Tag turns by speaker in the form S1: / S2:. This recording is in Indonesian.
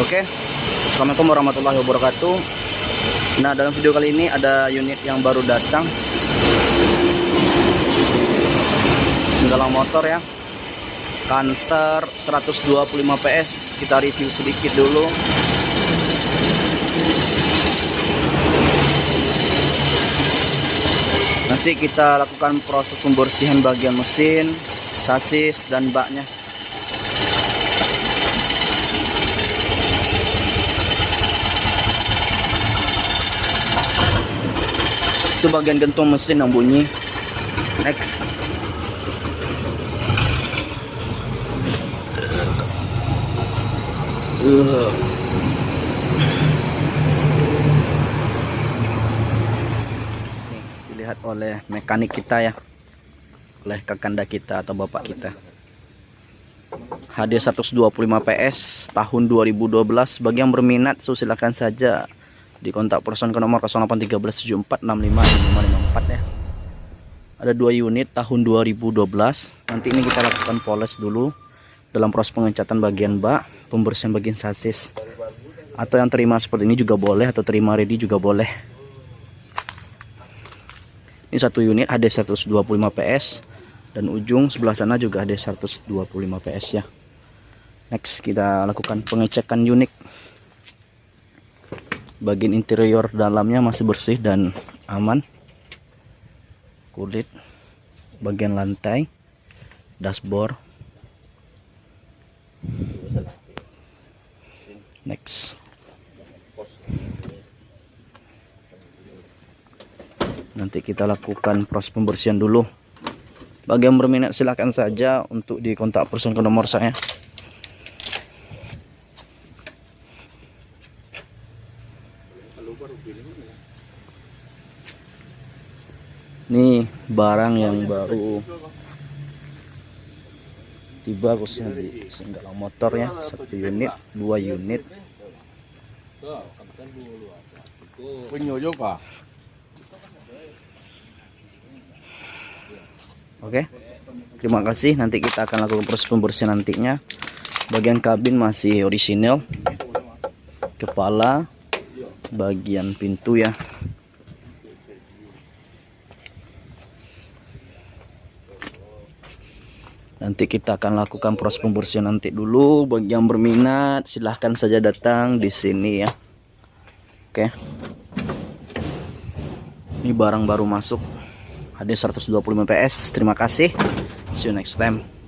S1: Oke. Assalamualaikum warahmatullahi wabarakatuh. Nah, dalam video kali ini ada unit yang baru datang. Galang motor ya. Canter 125 PS. Kita review sedikit dulu. Nanti kita lakukan proses pembersihan bagian mesin, sasis dan baknya. Itu bagian gantung mesin yang bunyi. Next. Uh. Dilihat oleh mekanik kita ya. Oleh kakanda kita atau bapak kita. HD 125 PS tahun 2012 bagi yang berminat so silakan saja di kontak person ke nomor 081374655554 ya. Ada dua unit tahun 2012 nanti ini kita lakukan poles dulu dalam proses pengecatan bagian bak pembersihan bagian sasis. Atau yang terima seperti ini juga boleh atau terima ready juga boleh. Ini satu unit HD 125 PS dan ujung sebelah sana juga HD 125 PS ya. Next kita lakukan pengecekan unit bagian interior dalamnya masih bersih dan aman. Kulit bagian lantai dashboard. Next. Nanti kita lakukan proses pembersihan dulu. Bagi yang berminat silahkan saja untuk dikontak person ke nomor saya Ini barang yang baru. tiba khususnya di Singgala motor ya satu unit dua unit. Oke terima kasih. Nanti kita akan lakukan proses pembersihan nantinya. Bagian kabin masih orisinil. Kepala bagian pintu ya. Nanti kita akan lakukan proses pembersihan nanti dulu. Bagi yang berminat silahkan saja datang di sini ya. Oke. Ini barang baru masuk. HD 125 PS terima kasih. See you next time